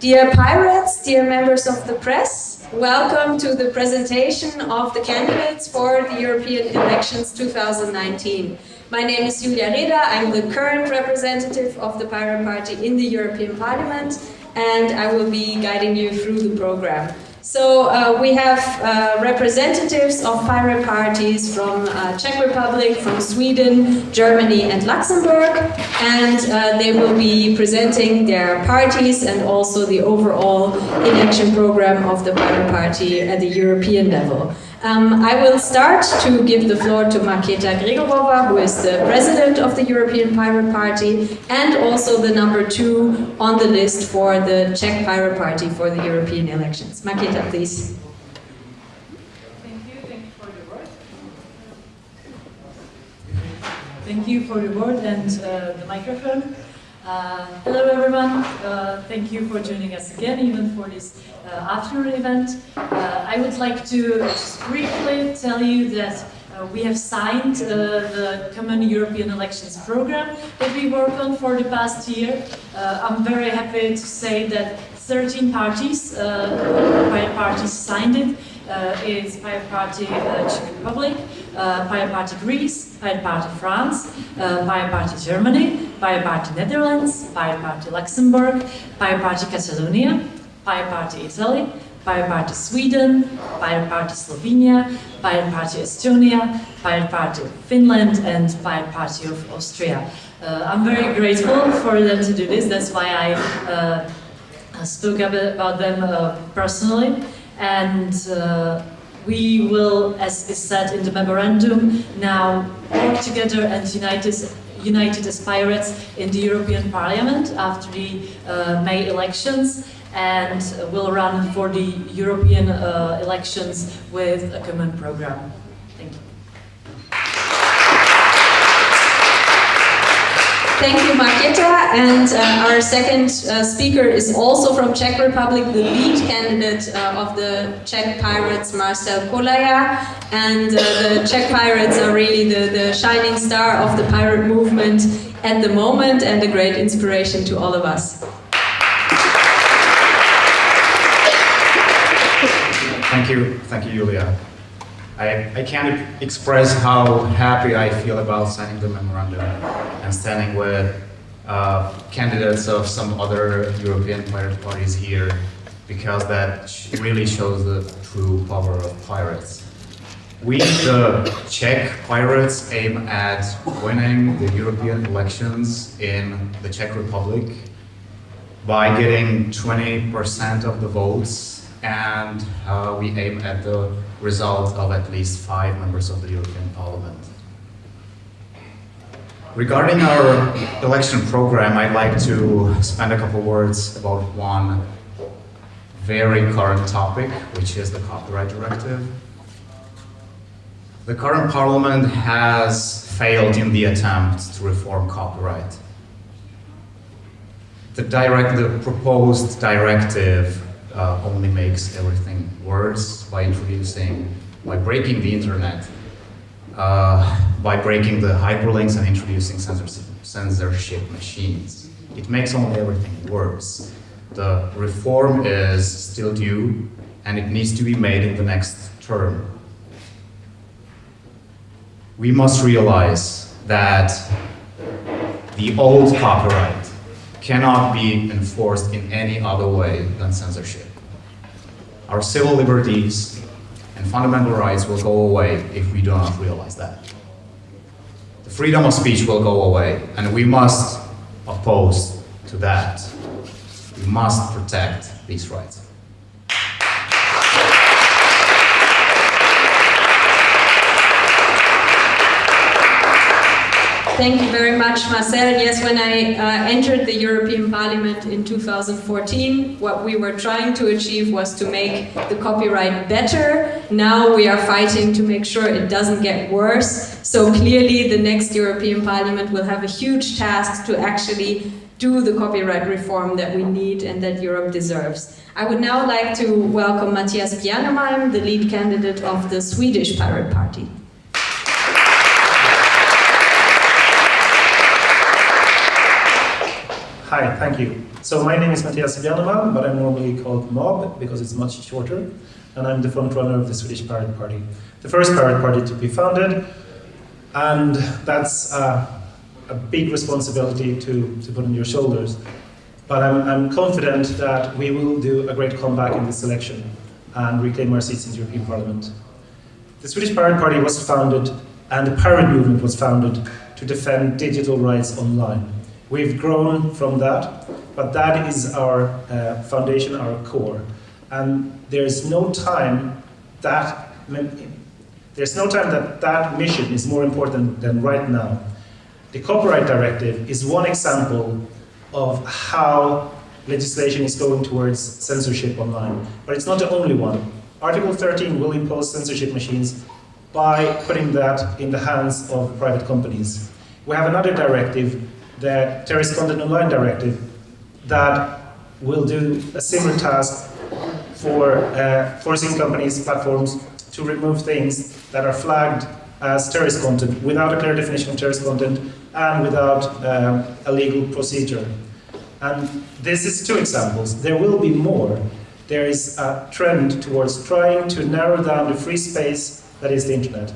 Dear pirates, dear members of the press, welcome to the presentation of the candidates for the European elections 2019. My name is Julia Reda, I'm the current representative of the Pirate Party in the European Parliament and I will be guiding you through the program. So uh, we have uh, representatives of pirate parties from uh, Czech Republic, from Sweden, Germany and Luxembourg and uh, they will be presenting their parties and also the overall election program of the pirate party at the European level. Um, I will start to give the floor to Markéta Gregorova, who is the president of the European Pirate Party and also the number two on the list for the Czech Pirate Party for the European elections. Markéta, please. Thank you. Thank you for the word. Thank you for the word and uh, the microphone. Uh, hello everyone, uh, thank you for joining us again, even for this uh, afternoon event. Uh, I would like to just briefly tell you that uh, we have signed uh, the Common European Elections Program that we worked on for the past year. I'm very happy to say that 13 parties, uh, parties signed it. It's Pirate Party Czech Republic, Pirate Party Greece, Pirate Party France, Pirate Party Germany, Pirate Party Netherlands, Pirate Party Luxembourg, Pirate Party Catalonia, Pirate Party Italy, Pirate Party Sweden, Pirate Party Slovenia, Pirate Party Estonia, Pirate Party Finland and Pirate Party of Austria. Uh, I'm very grateful for them to do this, that's why I uh, spoke about them uh, personally. And uh, we will, as is said in the memorandum, now work together and unite us united as pirates in the European Parliament after the uh, May elections. And will run for the European uh, elections with a common program. Thank you, And uh, our second uh, speaker is also from Czech Republic, the lead candidate uh, of the Czech Pirates, Marcel Kolaja. And uh, the Czech Pirates are really the, the shining star of the pirate movement at the moment and a great inspiration to all of us. Thank you, thank you, Julia. I, I can't express how happy I feel about signing the memorandum and standing with uh, candidates of some other European pirate parties here because that really shows the true power of pirates. We, the Czech pirates, aim at winning the European elections in the Czech Republic by getting 20% of the votes and uh, we aim at the result of at least five members of the European Parliament. Regarding our election program, I'd like to spend a couple words about one very current topic, which is the copyright directive. The current parliament has failed in the attempt to reform copyright. The, direct, the proposed directive uh, only makes everything worse by introducing, by breaking the internet, uh, by breaking the hyperlinks and introducing censorship, machines. It makes only everything worse. The reform is still due and it needs to be made in the next term. We must realize that the old copyright cannot be enforced in any other way than censorship. Our civil liberties and fundamental rights will go away if we do not realize that. Freedom of speech will go away, and we must oppose to that. We must protect these rights. Thank you very much, Marcel. Yes, when I uh, entered the European Parliament in 2014, what we were trying to achieve was to make the copyright better. Now we are fighting to make sure it doesn't get worse. So clearly the next European Parliament will have a huge task to actually do the copyright reform that we need and that Europe deserves. I would now like to welcome Mattias Bjärnemalm, the lead candidate of the Swedish Pirate Party. Hi thank you. So my name is Mattias Bjärnemalm, but I'm normally called Mob because it's much shorter, and I'm the front runner of the Swedish Pirate Party, the first pirate party to be founded, and that's uh, a big responsibility to, to put on your shoulders. But I'm, I'm confident that we will do a great comeback in this election and reclaim our seats in the European Parliament. The Swedish Pirate Party was founded, and the pirate movement was founded to defend digital rights online. We've grown from that, but that is our uh, foundation, our core. And there's no time that there's no time that that mission is more important than right now. The Copyright Directive is one example of how legislation is going towards censorship online, but it's not the only one. Article 13 will impose censorship machines by putting that in the hands of private companies. We have another directive, the Terrorist Content Online Directive, that will do a similar task for uh, forcing companies, platforms, to remove things that are flagged as terrorist content without a clear definition of terrorist content and without um, a legal procedure. And this is two examples. There will be more. There is a trend towards trying to narrow down the free space that is the internet.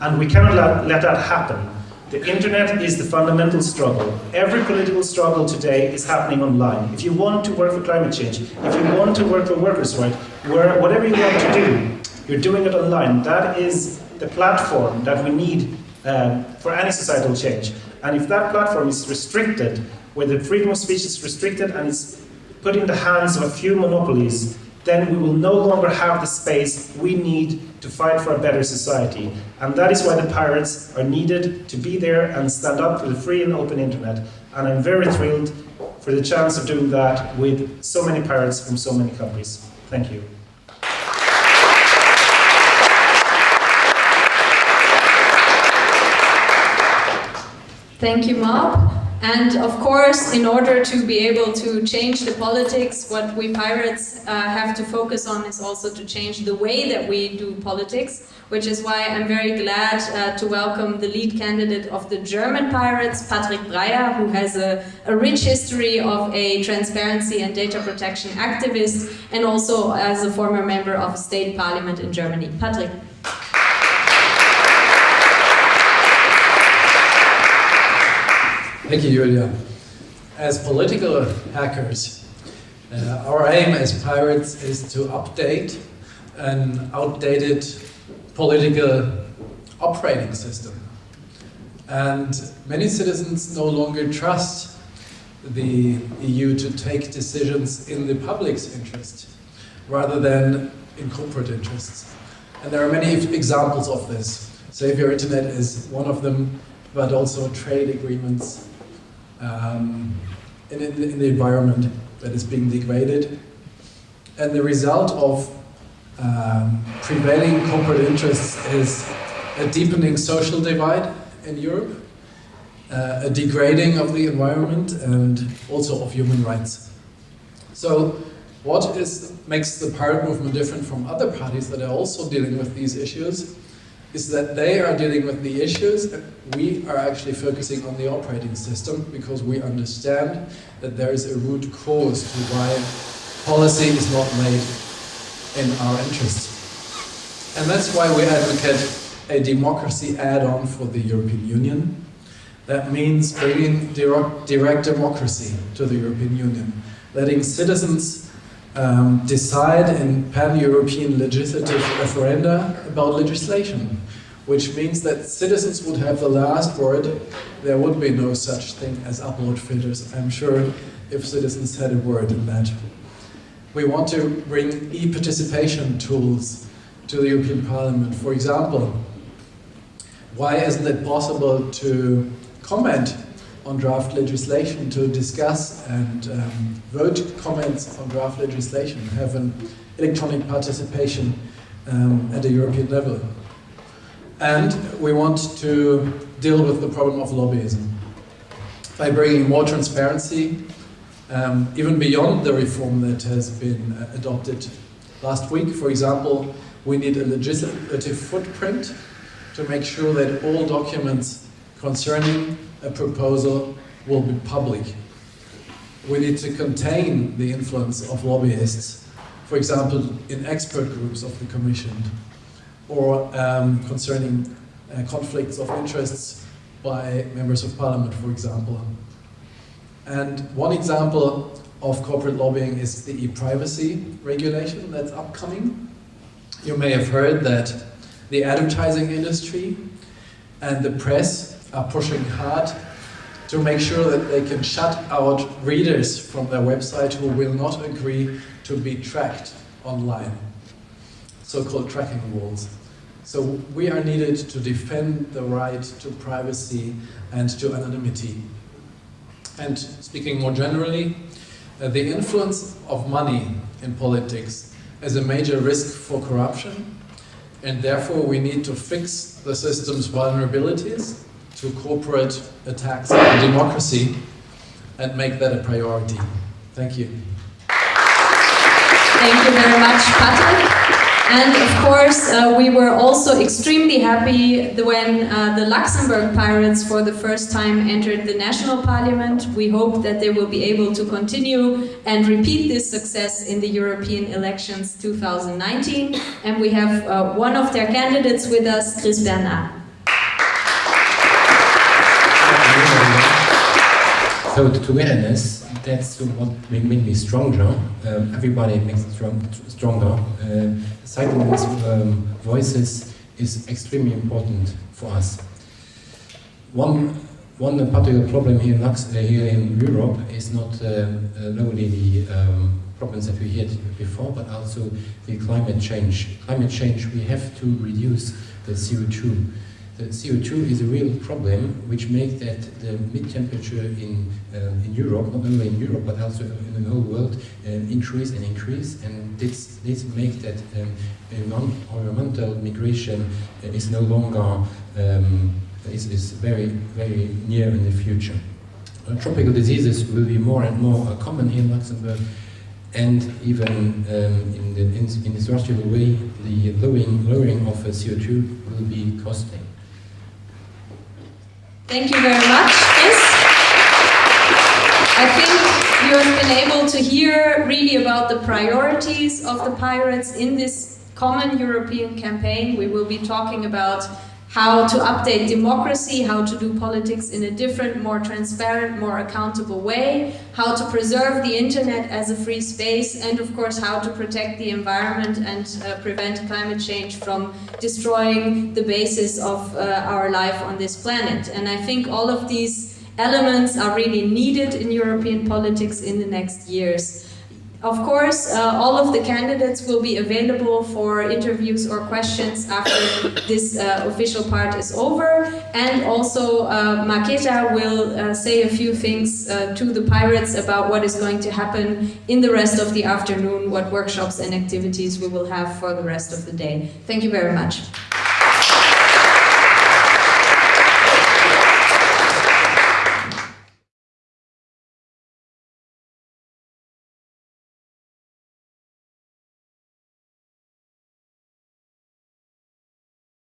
And we cannot let, let that happen. The internet is the fundamental struggle. Every political struggle today is happening online. If you want to work for climate change, if you want to work for workers' rights, whatever you want to do, you're doing it online. That is the platform that we need um, for any societal change. And if that platform is restricted, where the freedom of speech is restricted and it's put in the hands of a few monopolies, then we will no longer have the space we need to fight for a better society. And that is why the pirates are needed to be there and stand up for the free and open internet. And I'm very thrilled for the chance of doing that with so many pirates from so many countries. Thank you. Thank you, Mob. And of course, in order to be able to change the politics, what we pirates uh, have to focus on is also to change the way that we do politics, which is why I'm very glad uh, to welcome the lead candidate of the German pirates, Patrick Breyer, who has a, a rich history of a transparency and data protection activist, and also as a former member of a state parliament in Germany. Patrick. Thank you, Julia. As political hackers, uh, our aim as pirates is to update an outdated political operating system. And many citizens no longer trust the EU to take decisions in the public's interest rather than in corporate interests. And there are many examples of this. Save Your Internet is one of them, but also trade agreements um, in, in, the environment that is being degraded. And the result of um, prevailing corporate interests is a deepening social divide in Europe, uh, a degrading of the environment and also of human rights. So what is, makes the pirate movement different from other parties that are also dealing with these issues is that they are dealing with the issues and we are actually focusing on the operating system because we understand that there is a root cause to why policy is not made in our interest. And that's why we advocate a democracy add-on for the European Union. That means bringing direct, democracy to the European Union, letting citizens um, decide in pan-European legislative referenda about legislation, which means that citizens would have the last word. There would be no such thing as upload filters, I'm sure, if citizens had a word in that. We want to bring e-participation tools to the European Parliament. For example, why isn't it possible to comment on draft legislation to discuss and um, vote comments on draft legislation, have an electronic participation um, at a European level. And we want to deal with the problem of lobbyism by bringing more transparency, um, even beyond the reform that has been uh, adopted last week. For example, we need a legislative footprint to make sure that all documents concerning a proposal will be public. we need to contain the influence of lobbyists, for example, in expert groups of the Commission, or um, concerning uh, conflicts of interests by members of parliament, for example. And one example of corporate lobbying is the e-privacy regulation that's upcoming. You may have heard that the advertising industry and the press are pushing hard to make sure that they can shut out readers from their website who will not agree to be tracked online, so-called tracking walls. So we are needed to defend the right to privacy and to anonymity. And speaking more generally, uh, the influence of money in politics is a major risk for corruption and therefore we need to fix the system's vulnerabilities to corporate attacks on democracy and make that a priority. Thank you. Thank you very much, Patrick. Course, uh, we were also extremely happy when uh, the Luxembourg Pirates for the first time entered the national parliament. We hope that they will be able to continue and repeat this success in the European elections 2019. And we have uh, one of their candidates with us, Chris Bernard. So the togetherness, that's what makes me stronger. Um, everybody makes it strong, stronger. Uh, um, voices is extremely important for us. One, one particular problem here in, Lux, uh, here in Europe is not uh, uh only the um, problems that we heard before, but also the climate change. Climate change, we have to reduce the CO2 the CO2 is a real problem which makes that the mid-temperature in, uh, in Europe, not only in Europe but also in the whole world, uh, increase and increase and this, this makes that um, environmental migration is no longer, um, is, is very, very near in the future. Uh, tropical diseases will be more and more uh, common in Luxembourg and even um, in the in, way, the lowering, lowering of uh, CO2 will be costly. Thank you very much, Chris. I think you have been able to hear really about the priorities of the pirates in this common European campaign. We will be talking about how to update democracy, how to do politics in a different, more transparent, more accountable way, how to preserve the internet as a free space, and of course how to protect the environment and uh, prevent climate change from destroying the basis of uh, our life on this planet. And I think all of these elements are really needed in European politics in the next years. Of course, uh, all of the candidates will be available for interviews or questions after this uh, official part is over. And also, uh, Markéta will uh, say a few things uh, to the pirates about what is going to happen in the rest of the afternoon, what workshops and activities we will have for the rest of the day. Thank you very much.